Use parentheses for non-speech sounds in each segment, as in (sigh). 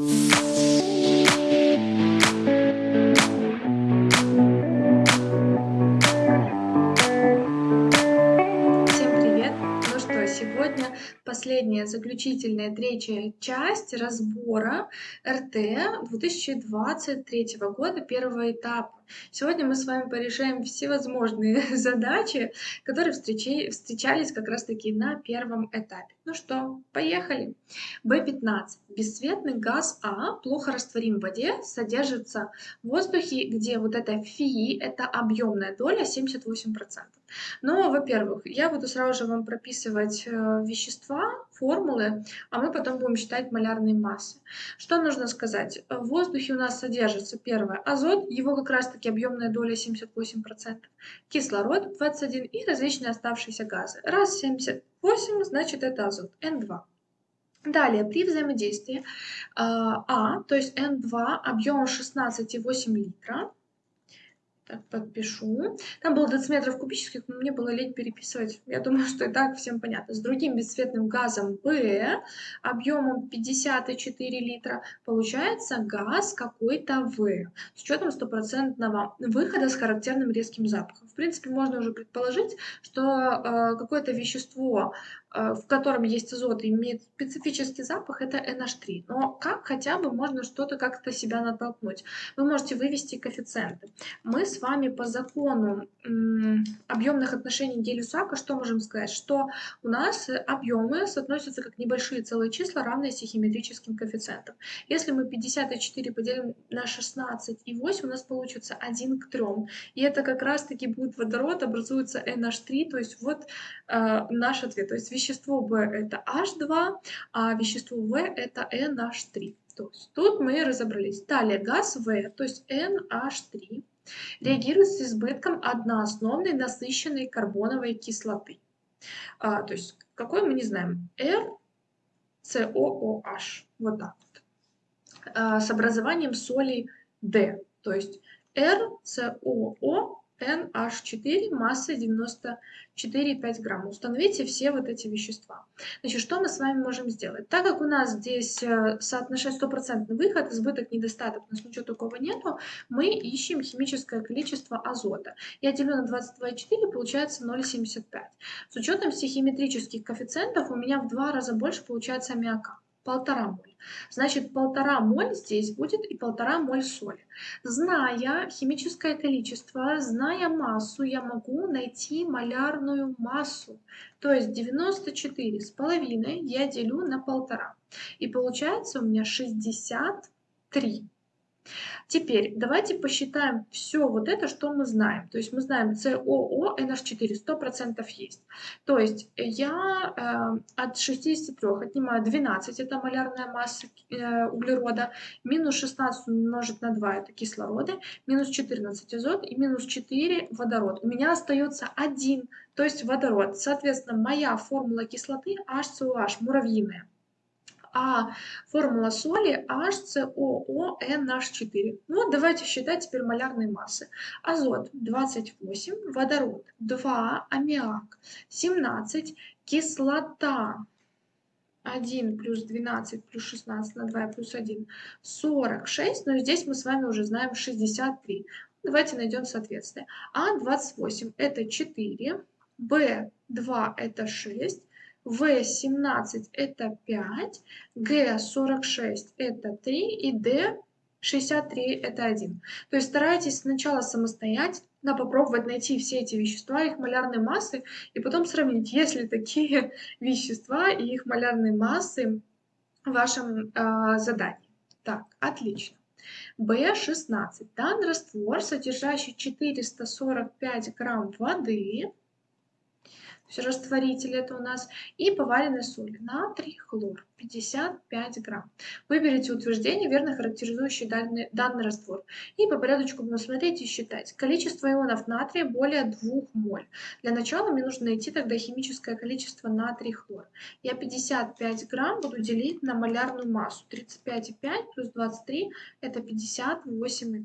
последняя, заключительная, третья часть разбора РТ 2023 года, первого этапа. Сегодня мы с вами порешаем всевозможные (laughs) задачи, которые встречались как раз-таки на первом этапе. Ну что, поехали. B15. Бесцветный газ А, плохо растворим в воде, содержится в воздухе, где вот это фи, это объемная доля 78%. Но, во-первых, я буду сразу же вам прописывать э, вещества, формулы, а мы потом будем считать малярные массы. Что нужно сказать? В воздухе у нас содержится первое азот, его как раз-таки объемная доля 78%, кислород 21 и различные оставшиеся газы. Раз 78, значит это азот, N2. Далее, при взаимодействии а, а то есть N2 объемом 16,8 литра, так, подпишу. Там было дециметров кубических, но мне было лень переписывать. Я думаю, что и так всем понятно. С другим бесцветным газом B объемом 54 литра получается газ какой-то В с учетом стопроцентного выхода с характерным резким запахом. В принципе, можно уже предположить, что э, какое-то вещество в котором есть азот и имеет специфический запах, это NH3. Но как хотя бы можно что-то как-то себя натолкнуть? Вы можете вывести коэффициенты. Мы с вами по закону объемных отношений Гелиусака что можем сказать? Что у нас объемы соотносятся как небольшие целые числа, равные сихиметрическим коэффициентам. Если мы 54 поделим на 16 и 8, у нас получится 1 к 3. И это как раз-таки будет водород, образуется NH3, то есть вот э, наш ответ. То есть вещество В это H2, а вещество В это NH3. То есть тут мы разобрались. Далее газ В, то есть NH3, реагирует с избытком одноосновной насыщенной карбоновой кислоты. А, то есть какой мы не знаем. RCOOH. Вот так вот. А, с образованием соли D. То есть RCOO NH4 массой 94,5 грамм. Установите все вот эти вещества. Значит, что мы с вами можем сделать? Так как у нас здесь э, соотношение стопроцентный выход, избыток, недостаток, у нас ничего такого нету, мы ищем химическое количество азота. Я делю на 22,4, получается 0,75. С учетом стихиметрических коэффициентов у меня в два раза больше получается аммиака полтора моль. Значит, полтора моль здесь будет и полтора моль соли. Зная химическое количество, зная массу, я могу найти малярную массу. То есть 94 с половиной я делю на полтора. И получается у меня 63. Теперь давайте посчитаем все вот это, что мы знаем. То есть мы знаем СОО, NH4 100% есть. То есть я э, от 63 отнимаю 12, это малярная масса э, углерода, минус 16 умножить на 2, это кислороды, минус 14 азот и минус 4 водород. У меня остается 1, то есть водород. Соответственно, моя формула кислоты HCOH, муравьиная а формула соли HCOONH4. Вот давайте считать теперь малярные массы. Азот 28, водород 2, аммиак 17, кислота 1 плюс 12 плюс 16 на 2 плюс 1 46, но здесь мы с вами уже знаем 63. Давайте найдем соответствие. А28 это 4, Б2 это 6, в17 это 5, Г46 это 3 и Д63 это 1. То есть старайтесь сначала самостоятельно попробовать найти все эти вещества, их малярные массы, и потом сравнить, есть ли такие (laughs) вещества и их малярные массы в вашем э, задании. Так, отлично. B16. Данный раствор, содержащий 445 грамм воды, есть растворитель это у нас, и поваренной соли, натрий, хлор, 55 грамм. Выберите утверждение, верно характеризующее данный, данный раствор. И по порядочку будем смотреть и считать. Количество ионов натрия более 2 моль. Для начала мне нужно найти тогда химическое количество натрий, хлор. Я 55 грамм буду делить на малярную массу. 35,5 плюс 23 это 58,5.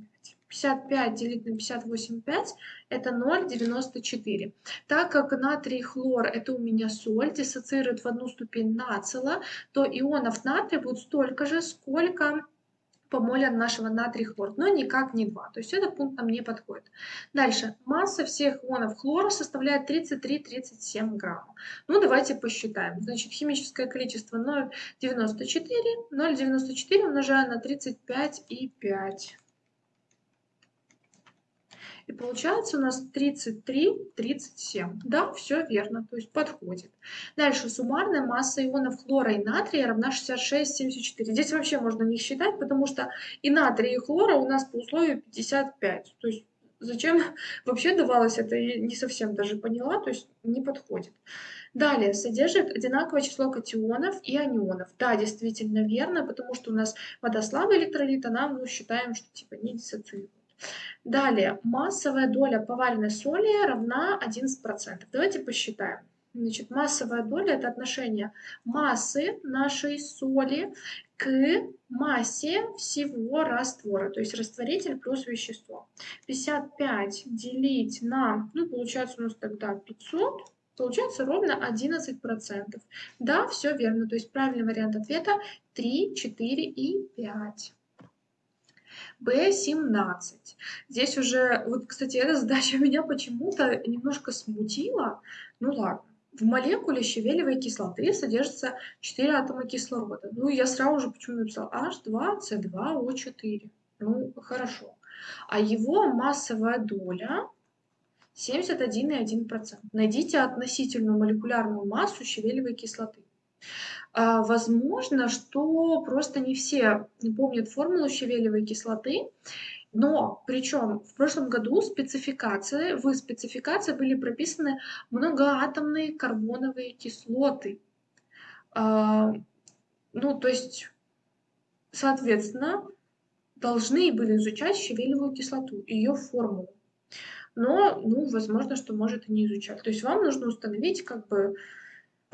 55 делить на 58,5 это 0,94. Так как натрий хлор это у меня соль, диссоциирует в одну ступень нацила, то ионов натрия будет столько же, сколько по моле нашего натрий хлор, но никак не 2. То есть этот пункт нам не подходит. Дальше. Масса всех ионов хлора составляет 33-37 грамм. Ну, давайте посчитаем. Значит, химическое количество 0,94. 0,94 умножаем на 35,5. И получается у нас 33, 37. Да, все верно, то есть подходит. Дальше суммарная масса ионов хлора и натрия равна 66,74. Здесь вообще можно не считать, потому что и натрия, и хлора у нас по условию 55. То есть зачем (laughs) вообще давалось это, я не совсем даже поняла, то есть не подходит. Далее, содержит одинаковое число катионов и анионов. Да, действительно верно, потому что у нас вода слабый электролит, а нам ну, считаем, что типа не диссоциирует. Далее, массовая доля поваренной соли равна 11%. Давайте посчитаем. Значит, массовая доля – это отношение массы нашей соли к массе всего раствора, то есть растворитель плюс вещество. 55 делить на, ну, получается у нас тогда 500, получается ровно 11%. Да, все верно, то есть правильный вариант ответа 3, 4 и 5. B17. Здесь уже, вот, кстати, эта задача (laughs) меня почему-то немножко смутила. Ну ладно. В молекуле щавелевой кислоты содержится 4 атома кислорода. Ну, я сразу же почему написала H2C2O4. Ну, хорошо. А его массовая доля 71,1%. Найдите относительную молекулярную массу щавелевой кислоты. А, возможно, что просто не все помнят формулу щавелевой кислоты, но причем в прошлом году спецификации, в спецификации были прописаны многоатомные карбоновые кислоты. А, ну, то есть, соответственно, должны были изучать щавелевую кислоту, ее формулу. Но, ну, возможно, что может и не изучать. То есть вам нужно установить как бы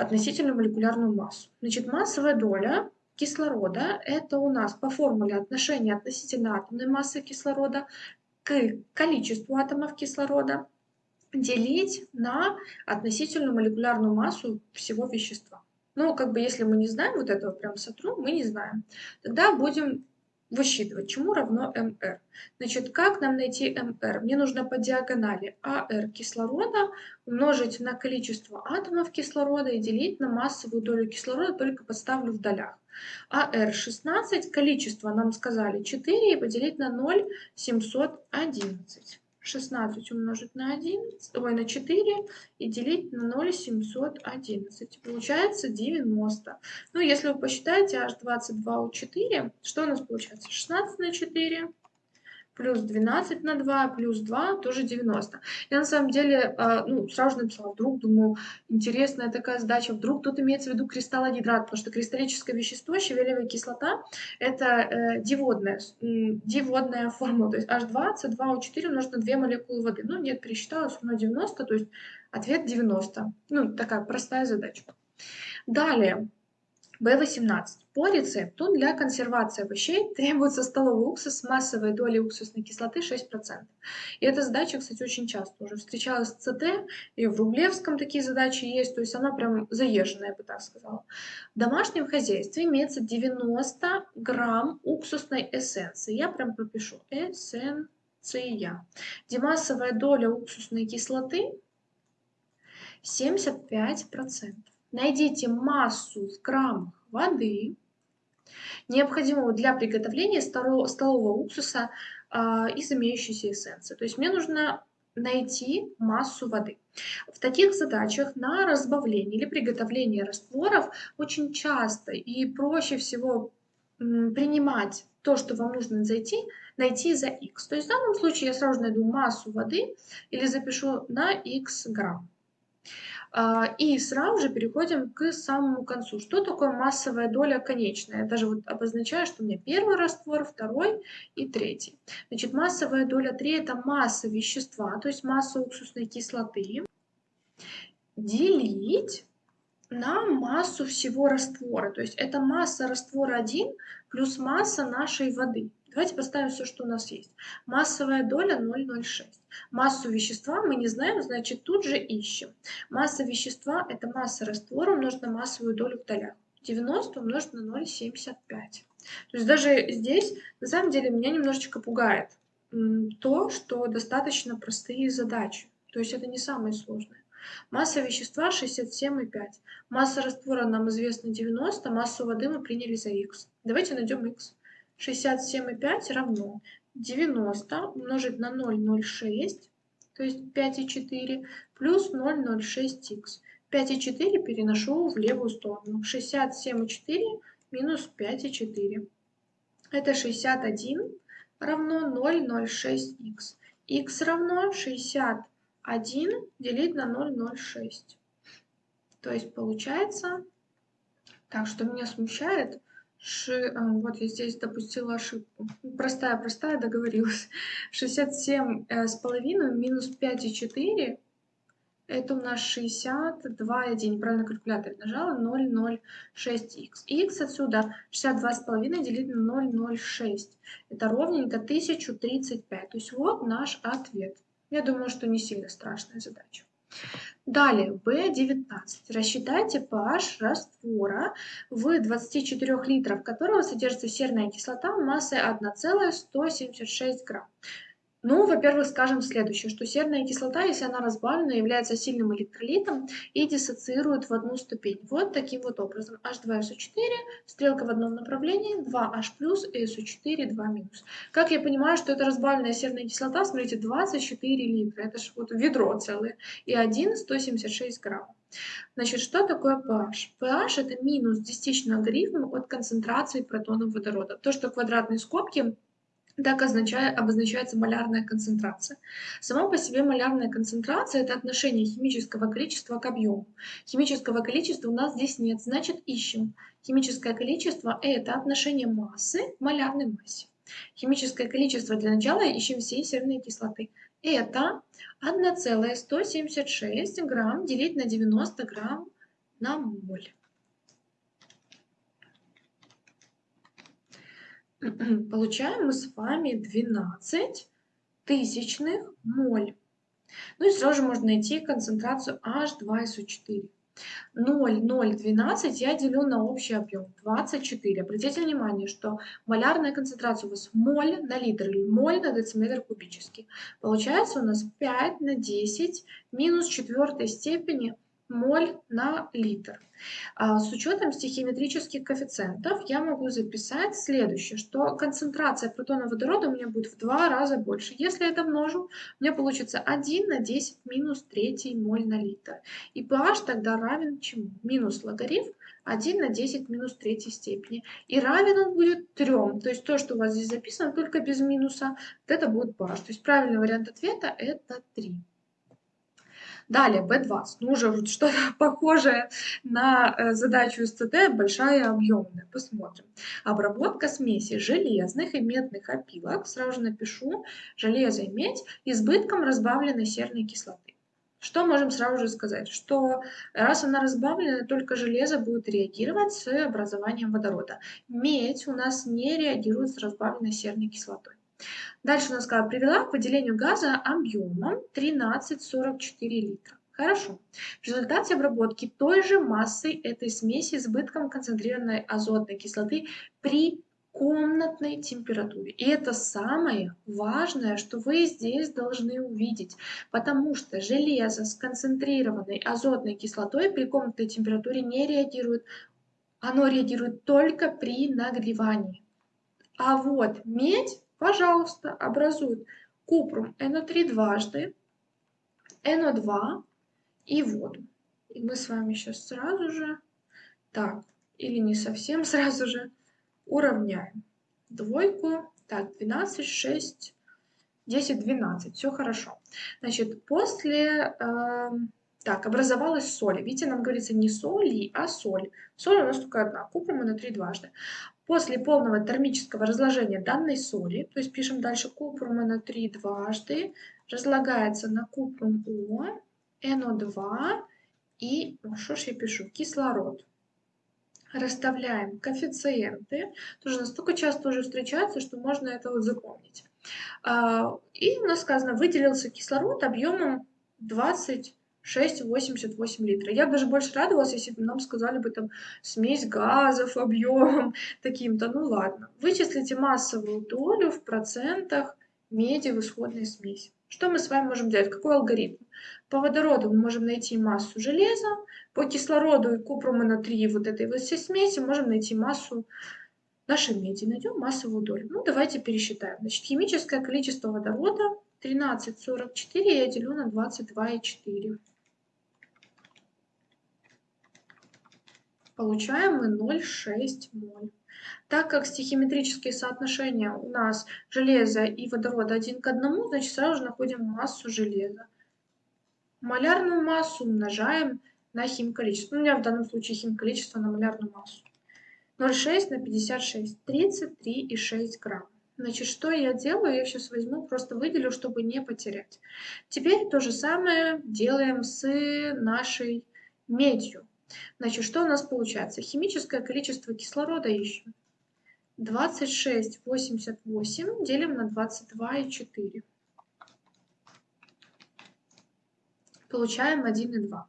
относительно молекулярную массу. Значит, массовая доля кислорода – это у нас по формуле отношение относительно атомной массы кислорода к количеству атомов кислорода делить на относительную молекулярную массу всего вещества. Ну, как бы, если мы не знаем вот этого прям сотру, мы не знаем. Тогда будем высчитывать, чему равно МР. Значит, как нам найти МР? Мне нужно по диагонали АР кислорода умножить на количество атомов кислорода и делить на массовую долю кислорода, только подставлю в долях. АР 16, количество нам сказали 4 и поделить на 0,711. 16 умножить на 11, ой, на 4 и делить на 0,711. Получается 90. Ну, если вы посчитаете h22 у 4, что у нас получается? 16 на 4 плюс 12 на 2, плюс 2, тоже 90. Я на самом деле, а, ну, сразу же написала, вдруг, думаю, интересная такая задача, вдруг тут имеется в виду кристаллогидрат, потому что кристаллическое вещество, щавелевая кислота, это э, диводная, диводная формула, то есть H2, C2O4 умножить на 2 молекулы воды. Ну, нет, пересчитала, равно 90, то есть ответ 90. Ну, такая простая задачка. Далее, B18. По рецепту для консервации овощей (laughs) требуется столовый уксус с массовой долей уксусной кислоты 6%. И эта задача, кстати, очень часто уже встречалась в ЦТ, и в Рублевском такие задачи есть, то есть она прям заезженная, я бы так сказала. В домашнем хозяйстве имеется 90 грамм уксусной эссенции. Я прям пропишу эссенция, где массовая доля уксусной кислоты 75%. Найдите массу в граммах воды, необходимого для приготовления столового уксуса а, из имеющейся эссенции. То есть мне нужно найти массу воды. В таких задачах на разбавление или приготовление растворов очень часто и проще всего принимать то, что вам нужно зайти, найти за x. То есть в данном случае я сразу найду массу воды или запишу на x грамм. А, и сразу же переходим к самому концу. Что такое массовая доля конечная? Я даже вот обозначаю, что у меня первый раствор, второй и третий. Значит, массовая доля 3 – это масса вещества, то есть масса уксусной кислоты, делить на массу всего раствора. То есть это масса раствора 1 плюс масса нашей воды. Давайте поставим все, что у нас есть. Массовая доля 0,06. Массу вещества мы не знаем, значит тут же ищем. Масса вещества – это масса раствора умножить на массовую долю в долях. 90 умножить на 0,75. То есть даже здесь, на самом деле, меня немножечко пугает то, что достаточно простые задачи. То есть это не самое сложное. Масса вещества 67,5. Масса раствора нам известна 90, массу воды мы приняли за х. Давайте найдем х. 67,5 равно 90 умножить на 0,06, то есть 5,4, плюс 0,06х. 5,4 переношу в левую сторону. 67,4 минус 5,4. Это 61 равно 0,06х. х равно 61 делить на 0,06. То есть получается, так что меня смущает, Ши, а, вот я здесь допустила ошибку. Простая-простая, договорилась. (laughs) 67 э, минус 5,4 это у нас 62, я неправильно калькулятор нажала, 0,06х. х отсюда 62,5 делить на 0,06. Это ровненько 1035. То есть вот наш ответ. Я думаю, что не сильно страшная задача. Далее, B19. Рассчитайте pH раствора в 24 литрах, которого содержится серная кислота массой 1,176 грамм. Ну, во-первых, скажем следующее, что серная кислота, если она разбавлена, является сильным электролитом и диссоциирует в одну ступень. Вот таким вот образом. H2SO4, стрелка в одном направлении, 2H+, и SO4, 2 минус. Как я понимаю, что это разбавленная серная кислота, смотрите, 24 литра, это же вот ведро целое, и 1 176 грамм. Значит, что такое pH? pH это минус десятичный логарифм от концентрации протонов водорода. То, что квадратные скобки так означает, обозначается малярная концентрация. Сама по себе малярная концентрация – это отношение химического количества к объему. Химического количества у нас здесь нет, значит ищем. Химическое количество – это отношение массы к малярной массе. Химическое количество для начала ищем всей серной кислоты. Это 1,176 грамм делить на 90 грамм на моль. (clears throat) получаем мы с вами 12 тысячных моль. Ну и сразу же можно найти концентрацию H2SO4. 0,012 я делю на общий объем 24. Обратите внимание, что малярная концентрация у вас моль на литр или моль на дециметр кубический. Получается у нас 5 на 10 минус четвертой степени моль на литр. А, с учетом стихиметрических коэффициентов я могу записать следующее, что концентрация протона водорода у меня будет в два раза больше. Если это множу, у меня получится 1 на 10 минус 3 моль на литр. И pH тогда равен чему? Минус логарифм 1 на 10 минус 3 степени. И равен он будет 3. То есть то, что у вас здесь записано, только без минуса, вот это будет pH. То есть правильный вариант ответа это 3. Далее, B20. Ну, уже что-то (laughs) похожее на э, задачу СЦТ, большая объемная. Посмотрим. Обработка смеси железных и медных опилок. Сразу же напишу железо и медь избытком разбавленной серной кислоты. Что можем сразу же сказать? Что раз она разбавлена, только железо будет реагировать с образованием водорода. Медь у нас не реагирует с разбавленной серной кислотой. Дальше у нас сказала, привела к выделению газа объемом 13,44 литра. Хорошо. В результате обработки той же массой этой смеси избытком концентрированной азотной кислоты при комнатной температуре. И это самое важное, что вы здесь должны увидеть, потому что железо с концентрированной азотной кислотой при комнатной температуре не реагирует. Оно реагирует только при нагревании. А вот медь пожалуйста, образуют купрум NO3 дважды, NO2 и воду. И мы с вами сейчас сразу же, так, или не совсем (laughs) сразу же, уравняем. Двойку, так, 12, 6, 10, 12, все хорошо. Значит, после, э, так, образовалась соль. Видите, нам говорится не соли, а соль. Соль у нас только одна, купрум на 3 дважды. После полного термического разложения данной соли, то есть пишем дальше купрум НО3 дважды, разлагается на купрум О, НО2 и, что ж я пишу, кислород. Расставляем коэффициенты, тоже настолько часто уже встречается, что можно это вот запомнить. А, и у нас сказано, выделился кислород объемом 20 6,88 литра. Я бы даже больше радовалась, если бы нам сказали бы там смесь газов объемом (laughs) таким-то. Ну ладно. Вычислите массовую долю в процентах меди в исходной смеси. Что мы с вами можем делать? Какой алгоритм? По водороду мы можем найти массу железа, по кислороду и купруму натрии вот этой вот всей смеси можем найти массу нашей меди. Найдем массовую долю. Ну, давайте пересчитаем. Значит, химическое количество водорода 13,44 я делю на 22,4. Получаем мы 0,6 моль. Так как стихиметрические соотношения у нас железа и водорода один к одному, значит сразу же находим массу железа. Малярную массу умножаем на химколичество. Ну, у меня в данном случае химколичество на малярную массу. 0,6 на 56, 33,6 грамм. Значит, что я делаю? Я сейчас возьму, просто выделю, чтобы не потерять. Теперь то же самое делаем с нашей медью. Значит, что у нас получается? Химическое количество кислорода ищем. 26,88 делим на 22,4. Получаем 1,2.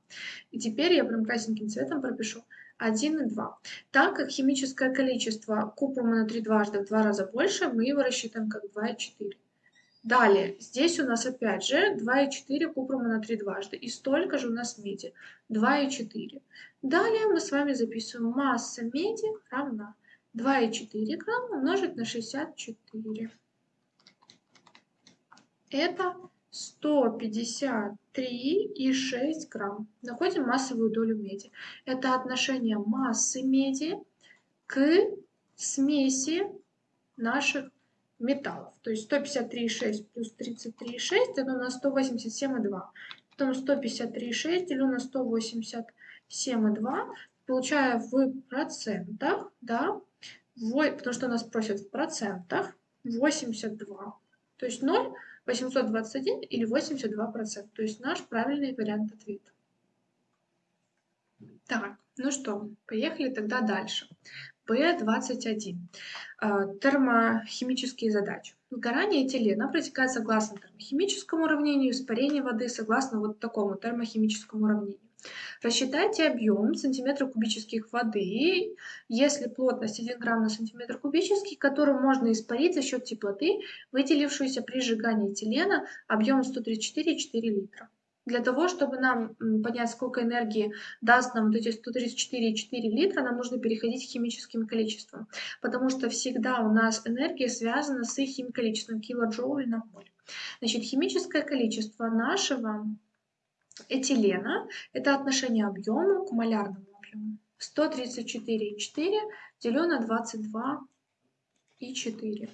И теперь я прям красненьким цветом пропишу 1,2. Так как химическое количество купрума на 3 дважды в два раза больше, мы его рассчитываем как 2,4. Далее, здесь у нас опять же 2,4 купрума на 3 дважды. И столько же у нас меди. 2,4. Далее мы с вами записываем масса меди равна 2,4 грамма умножить на 64. Это 153,6 грамм. Находим массовую долю меди. Это отношение массы меди к смеси наших металлов. То есть 153,6 плюс 33,6 это у нас 187,2. Потом 153,6 делю на 187,2. Получаю в процентах, да, потому что нас просят в процентах 82. То есть 0, 821 или 82 процента. То есть наш правильный вариант ответа. Так, ну что, поехали тогда дальше. П21. А, термохимические задачи. Сгорание этилена протекает согласно термохимическому уравнению, испарение воды согласно вот такому термохимическому уравнению. Рассчитайте объем сантиметра кубических воды, если плотность 1 грамм на сантиметр кубический, который можно испарить за счет теплоты, выделившуюся при сжигании этилена объемом 134,4 литра. Для того, чтобы нам понять, сколько энергии даст нам вот эти 134,4 литра, нам нужно переходить к химическим количествам, потому что всегда у нас энергия связана с их количеством килоджоулей на моль. Значит, химическое количество нашего этилена – это отношение объема к малярному объему. 134,4 делю на 22,4.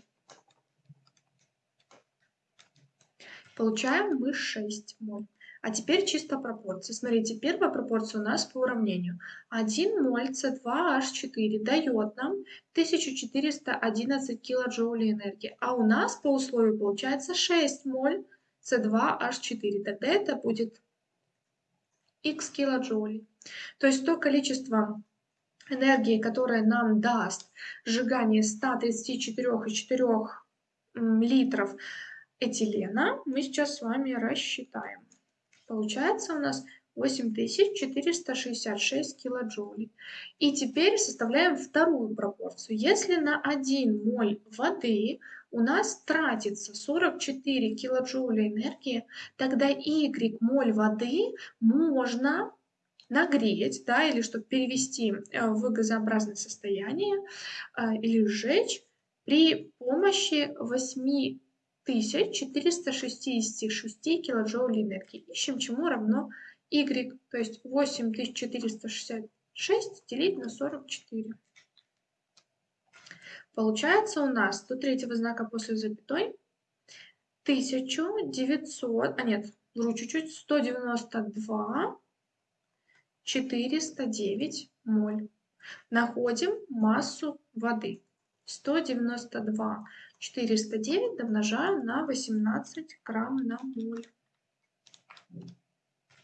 Получаем мы 6 моль. А теперь чисто пропорции. Смотрите, первая пропорция у нас по уравнению. 1 моль С2H4 дает нам 1411 килоджоулей энергии. А у нас по условию получается 6 моль С2H4. Тогда это будет x килоджоулей. То есть то количество энергии, которое нам даст сжигание 134,4 литров этилена, мы сейчас с вами рассчитаем. Получается у нас 8466 килоджоулей. И теперь составляем вторую пропорцию. Если на 1 моль воды у нас тратится 44 килоджоуля энергии, тогда Y моль воды можно нагреть, да, или чтобы перевести э, в газообразное состояние э, или сжечь при помощи 8 1466 килоджоулей энергии. Ищем, чему равно y, то есть 8466 делить на 44. Получается у нас до третьего знака после запятой 1900, а нет, вру чуть-чуть, 192 409 моль. Находим массу воды. 192 409 домножаем на 18 грамм на моль.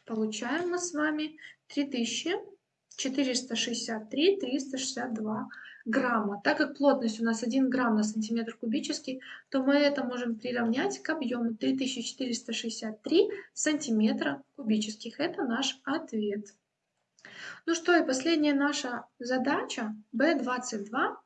Получаем мы с вами 3463 362 грамма. Так как плотность у нас 1 грамм на сантиметр кубический, то мы это можем приравнять к объему 3463 сантиметра кубических. Это наш ответ. Ну что, и последняя наша задача B22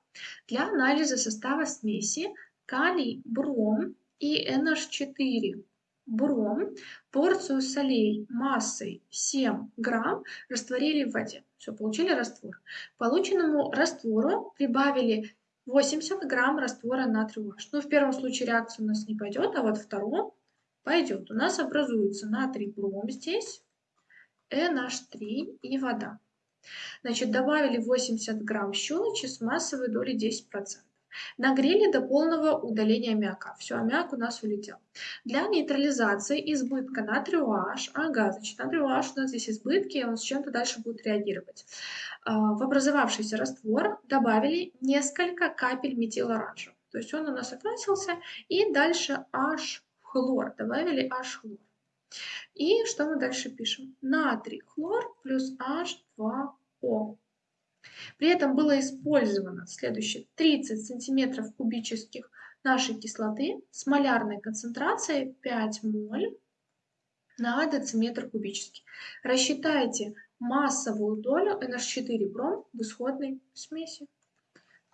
для анализа состава смеси калий, бром и NH4 бром, порцию солей массой 7 грамм растворили в воде. Все, получили раствор. Полученному раствору прибавили 80 грамм раствора натрия. Ну, в первом случае реакция у нас не пойдет, а вот втором пойдет. У нас образуется натрий бром здесь, NH3 и вода. Значит, добавили 80 грамм щелочи с массовой долей 10%. Нагрели до полного удаления аммиака. Все, аммиак у нас улетел. Для нейтрализации избытка натрия OH, ага, значит, натрий OH у нас здесь избытки, он с чем-то дальше будет реагировать. А, в образовавшийся раствор добавили несколько капель метилоранжа. То есть он у нас окрасился, и дальше H-хлор. Добавили H-хлор. И что мы дальше пишем? Натрий хлор плюс H2O. При этом было использовано следующее 30 сантиметров кубических нашей кислоты с малярной концентрацией 5 моль на дециметр кубический. Рассчитайте массовую долю NH4 бром в исходной смеси.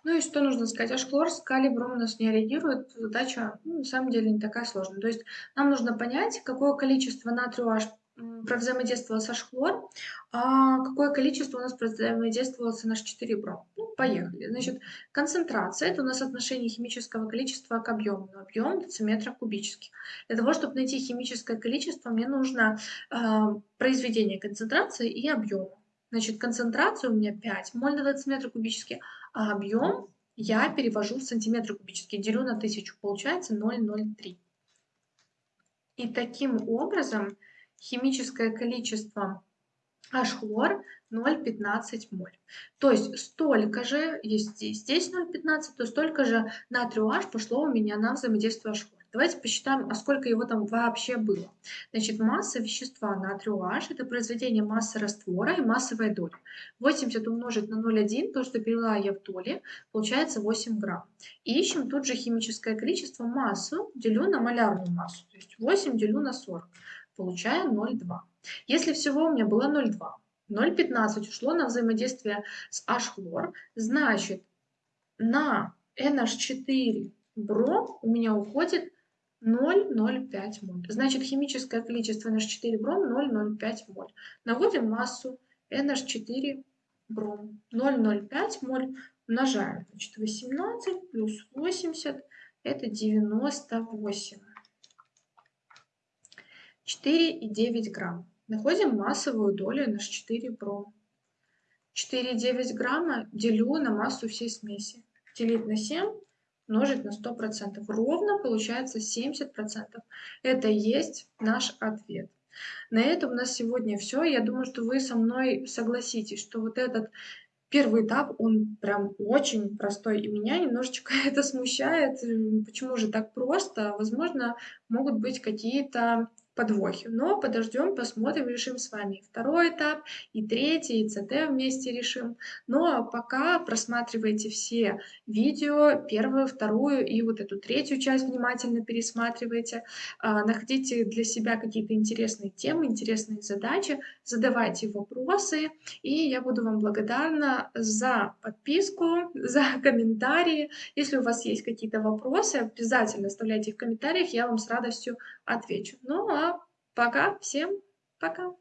Ну и что нужно сказать? H-хлор с калибром у нас не реагирует. Задача ну, на самом деле не такая сложная. То есть нам нужно понять, какое количество натрия OH провзаимодействовал с H-хлор, а какое количество у нас провзаимодействовало с NH4 бром. Ну, поехали. Значит, концентрация – это у нас отношение химического количества к объему. Объем дециметра кубических. Для того, чтобы найти химическое количество, мне нужно э, произведение концентрации и объема. Значит, концентрация у меня 5 моль на дециметр кубический, а объем я перевожу в сантиметры кубические, делю на 1000, получается 0,03. И таким образом химическое количество H-хлор 0,15 моль. То есть столько же, если здесь 0,15, то столько же натрию H пошло у меня на взаимодействие H-хлор. Давайте посчитаем, а сколько его там вообще было. Значит, масса вещества натрию H – это произведение массы раствора и массовой доли. 80 умножить на 0,1, то, что перевела я в доли, получается 8 грамм. И ищем тут же химическое количество массу, делю на малярную массу. То есть 8 делю на 40 получаю 0,2. Если всего у меня было 0,2, 0,15 ушло на взаимодействие с H-хлор, значит на NH4 бром у меня уходит 0,05 моль. Значит, химическое количество NH4 бром 0,05 моль. Наводим массу NH4 бром 0,05 моль. Умножаем. Значит, 18 плюс 80 это 98. 4,9 грамм. Находим массовую долю на 4 бром. 4,9 грамма делю на массу всей смеси. Делить на 7, умножить на 100%. Ровно получается 70%. Это и есть наш ответ. На этом у нас сегодня все. Я думаю, что вы со мной согласитесь, что вот этот первый этап, он прям очень простой, и меня немножечко (laughs) это смущает. Почему же так просто? Возможно, могут быть какие-то подвохи. Но подождем, посмотрим, решим с вами второй этап, и третий, и ЦТ вместе решим. Ну а пока просматривайте все видео, первую, вторую и вот эту третью часть внимательно пересматривайте. А, находите для себя какие-то интересные темы, интересные задачи, задавайте вопросы, и я буду вам благодарна за подписку, (laughs) за комментарии. Если у вас есть какие-то вопросы, обязательно оставляйте их в комментариях, я вам с радостью отвечу. Ну а пока, всем пока!